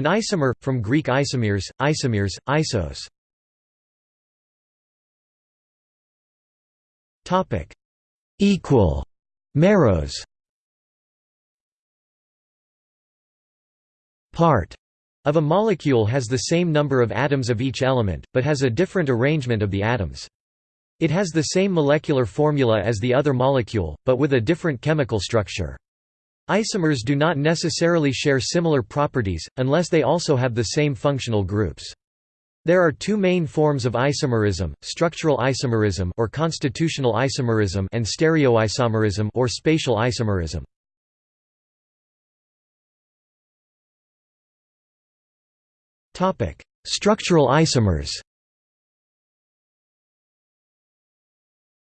An isomer, from Greek isomeres, isomeres, isos. Topic Equal. Meros. Part of a molecule has the same number of atoms of each element, but has a different arrangement of the atoms. It has the same molecular formula as the other molecule, but with a different chemical structure. Isomers do not necessarily share similar properties, unless they also have the same functional groups. There are two main forms of isomerism, structural isomerism or constitutional isomerism and stereoisomerism or spatial isomerism. Structural isomers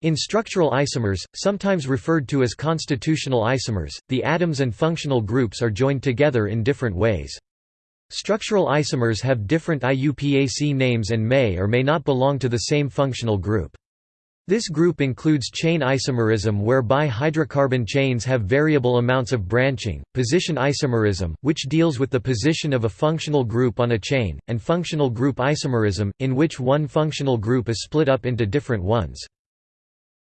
In structural isomers, sometimes referred to as constitutional isomers, the atoms and functional groups are joined together in different ways. Structural isomers have different IUPAC names and may or may not belong to the same functional group. This group includes chain isomerism whereby hydrocarbon chains have variable amounts of branching, position isomerism, which deals with the position of a functional group on a chain, and functional group isomerism, in which one functional group is split up into different ones.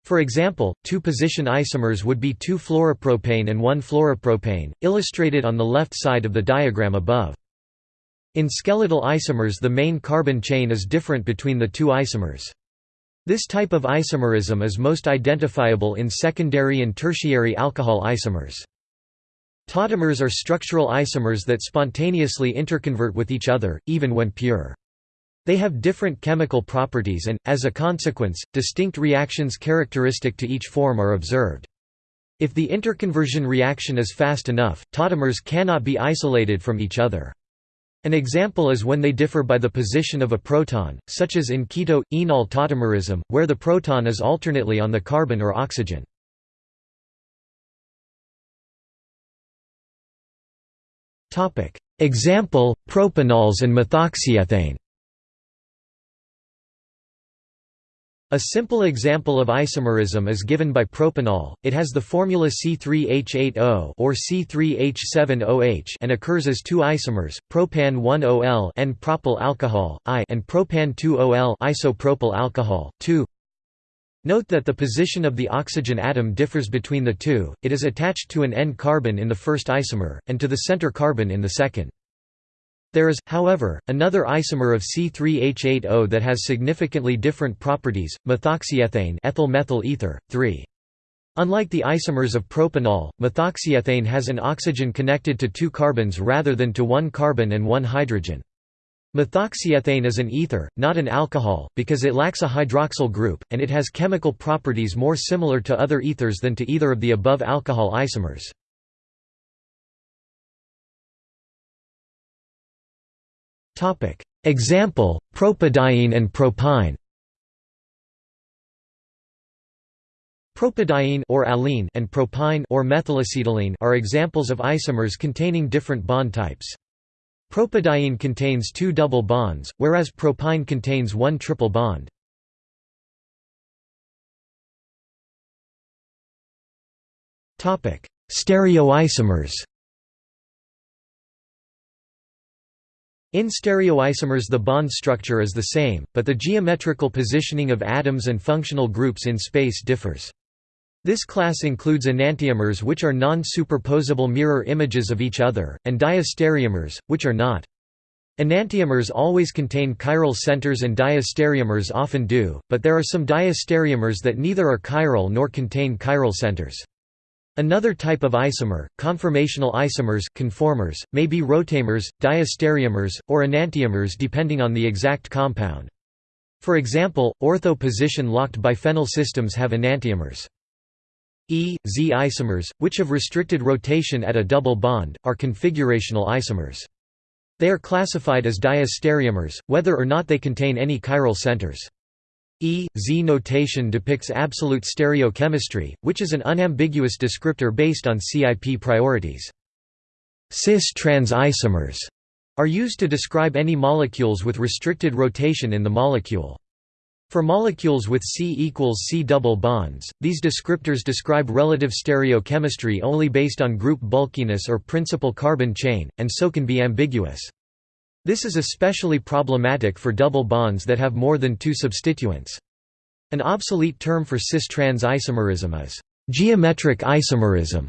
For example, two position isomers would be 2-fluoropropane and 1-fluoropropane, illustrated on the left side of the diagram above. In skeletal isomers the main carbon chain is different between the two isomers. This type of isomerism is most identifiable in secondary and tertiary alcohol isomers. Tautomers are structural isomers that spontaneously interconvert with each other, even when pure. They have different chemical properties and, as a consequence, distinct reactions characteristic to each form are observed. If the interconversion reaction is fast enough, tautomers cannot be isolated from each other. An example is when they differ by the position of a proton, such as in keto-enol tautomerism, where the proton is alternately on the carbon or oxygen. Example, propanols and methoxyethane A simple example of isomerism is given by propanol. It has the formula C3H8O or C3H7OH and occurs as two isomers, propan-1-OL N-propyl alcohol I and propan-2-OL isopropyl alcohol 2. Note that the position of the oxygen atom differs between the two. It is attached to an N carbon in the first isomer and to the center carbon in the second. There is, however, another isomer of C3H8O that has significantly different properties, methoxyethane ethyl methyl ether, 3. Unlike the isomers of propanol, methoxyethane has an oxygen connected to two carbons rather than to one carbon and one hydrogen. Methoxyethane is an ether, not an alcohol, because it lacks a hydroxyl group, and it has chemical properties more similar to other ethers than to either of the above alcohol isomers. Example, propadiene and propyne Propadiene or allene and propyne or methylacetylene are examples of isomers containing different bond types. Propadiene contains two double bonds, whereas propyne contains one triple bond. Stereoisomers In stereoisomers the bond structure is the same, but the geometrical positioning of atoms and functional groups in space differs. This class includes enantiomers which are non-superposable mirror images of each other, and diastereomers, which are not. Enantiomers always contain chiral centers and diastereomers often do, but there are some diastereomers that neither are chiral nor contain chiral centers. Another type of isomer, conformational isomers conformers, may be rotamers, diastereomers, or enantiomers depending on the exact compound. For example, ortho-position-locked biphenyl systems have enantiomers. E, Z isomers, which have restricted rotation at a double bond, are configurational isomers. They are classified as diastereomers, whether or not they contain any chiral centers. E, Z notation depicts absolute stereochemistry, which is an unambiguous descriptor based on CIP priorities. Cis-trans isomers are used to describe any molecules with restricted rotation in the molecule. For molecules with C equals C double bonds, these descriptors describe relative stereochemistry only based on group bulkiness or principal carbon chain, and so can be ambiguous. This is especially problematic for double bonds that have more than two substituents. An obsolete term for cis-trans isomerism is geometric isomerism.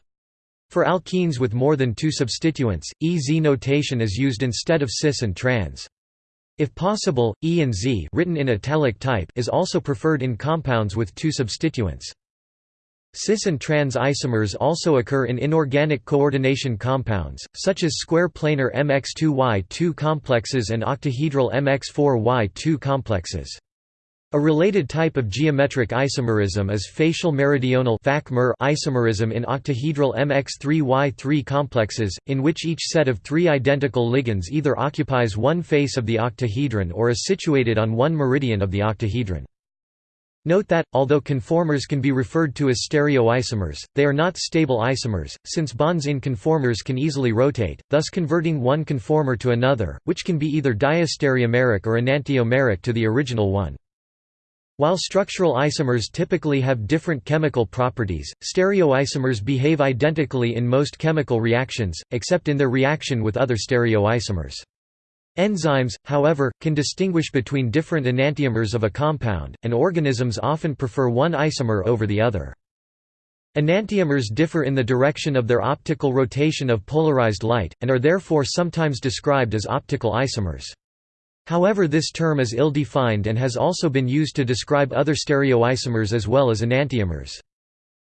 For alkenes with more than two substituents, EZ notation is used instead of cis and trans. If possible, E and Z written in italic type is also preferred in compounds with two substituents. Cis and trans isomers also occur in inorganic coordination compounds, such as square planar MX2Y2 complexes and octahedral MX4Y2 complexes. A related type of geometric isomerism is facial meridional isomerism in octahedral MX3Y3 complexes, in which each set of three identical ligands either occupies one face of the octahedron or is situated on one meridian of the octahedron. Note that, although conformers can be referred to as stereoisomers, they are not stable isomers, since bonds in conformers can easily rotate, thus converting one conformer to another, which can be either diastereomeric or enantiomeric to the original one. While structural isomers typically have different chemical properties, stereoisomers behave identically in most chemical reactions, except in their reaction with other stereoisomers. Enzymes, however, can distinguish between different enantiomers of a compound, and organisms often prefer one isomer over the other. Enantiomers differ in the direction of their optical rotation of polarized light, and are therefore sometimes described as optical isomers. However this term is ill-defined and has also been used to describe other stereoisomers as well as enantiomers.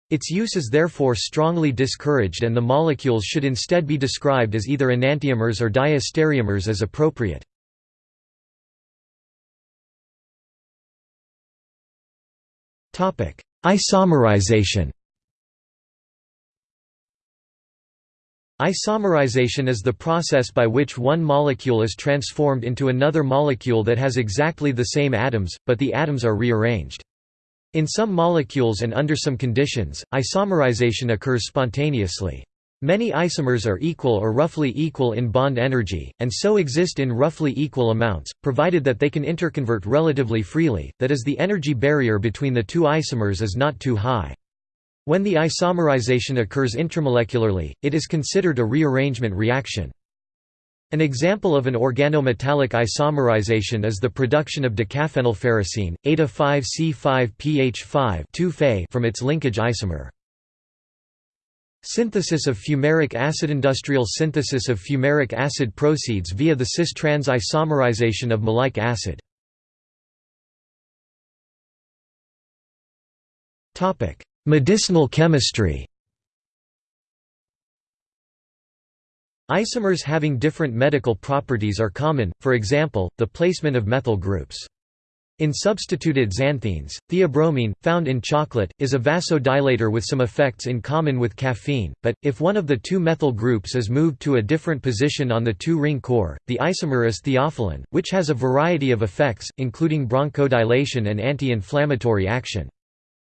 Its use is therefore strongly discouraged and the molecules should instead be described as either enantiomers or diastereomers as appropriate. Isomerization Isomerization is the process by which one molecule is transformed into another molecule that has exactly the same atoms, but the atoms are rearranged. In some molecules and under some conditions, isomerization occurs spontaneously. Many isomers are equal or roughly equal in bond energy, and so exist in roughly equal amounts, provided that they can interconvert relatively freely, that is the energy barrier between the two isomers is not too high. When the isomerization occurs intramolecularly, it is considered a rearrangement reaction. An example of an organometallic isomerization is the production of decaphenylferrocene, eta-5C5PH5 from its linkage isomer. Synthesis of fumaric acid Industrial synthesis of fumaric acid proceeds via the cis-trans isomerization of maleic acid. Medicinal chemistry Isomers having different medical properties are common, for example, the placement of methyl groups. In substituted xanthines, theobromine, found in chocolate, is a vasodilator with some effects in common with caffeine, but, if one of the two methyl groups is moved to a different position on the two-ring core, the isomer is theophylline, which has a variety of effects, including bronchodilation and anti-inflammatory action.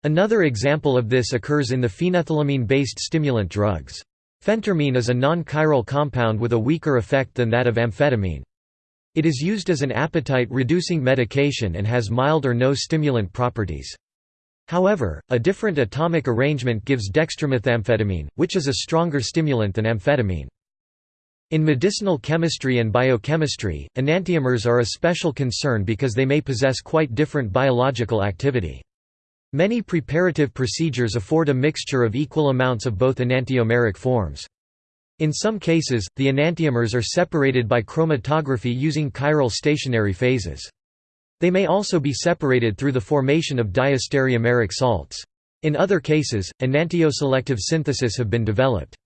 Another example of this occurs in the phenethylamine-based stimulant drugs. Phentermine is a non-chiral compound with a weaker effect than that of amphetamine. It is used as an appetite-reducing medication and has mild or no stimulant properties. However, a different atomic arrangement gives dextromethamphetamine, which is a stronger stimulant than amphetamine. In medicinal chemistry and biochemistry, enantiomers are a special concern because they may possess quite different biological activity. Many preparative procedures afford a mixture of equal amounts of both enantiomeric forms. In some cases, the enantiomers are separated by chromatography using chiral stationary phases. They may also be separated through the formation of diastereomeric salts. In other cases, enantioselective synthesis have been developed.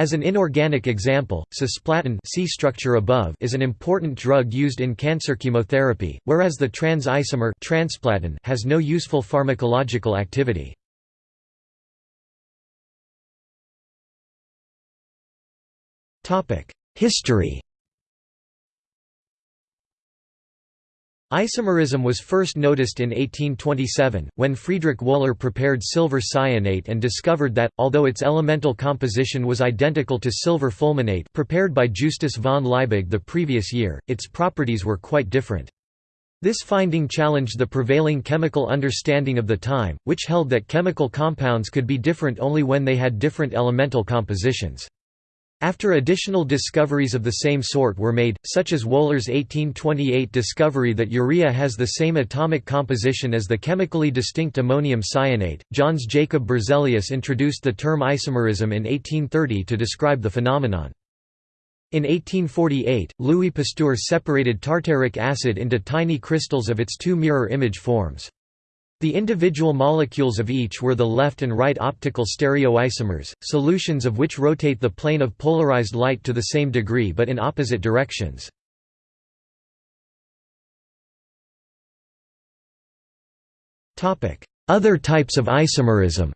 As an inorganic example, cisplatin C structure above is an important drug used in cancer chemotherapy, whereas the trans isomer transplatin has no useful pharmacological activity. History Isomerism was first noticed in 1827, when Friedrich Wöhler prepared silver cyanate and discovered that, although its elemental composition was identical to silver fulminate prepared by Justus von Liebig the previous year, its properties were quite different. This finding challenged the prevailing chemical understanding of the time, which held that chemical compounds could be different only when they had different elemental compositions. After additional discoveries of the same sort were made, such as Wöhler's 1828 discovery that urea has the same atomic composition as the chemically distinct ammonium cyanate, Jöns Jacob Berzelius introduced the term isomerism in 1830 to describe the phenomenon. In 1848, Louis Pasteur separated tartaric acid into tiny crystals of its two mirror image forms. The individual molecules of each were the left and right optical stereoisomers, solutions of which rotate the plane of polarized light to the same degree but in opposite directions. Other types of isomerism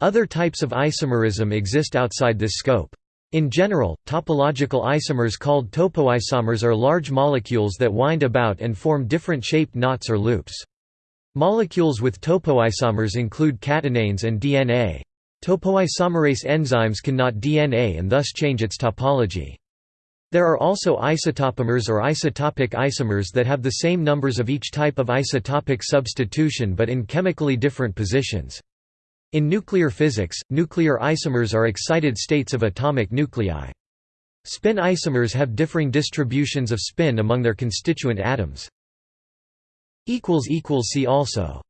Other types of isomerism exist outside this scope. In general, topological isomers called topoisomers are large molecules that wind about and form different shaped knots or loops. Molecules with topoisomers include catenanes and DNA. Topoisomerase enzymes can knot DNA and thus change its topology. There are also isotopomers or isotopic isomers that have the same numbers of each type of isotopic substitution but in chemically different positions. In nuclear physics, nuclear isomers are excited states of atomic nuclei. Spin isomers have differing distributions of spin among their constituent atoms. See also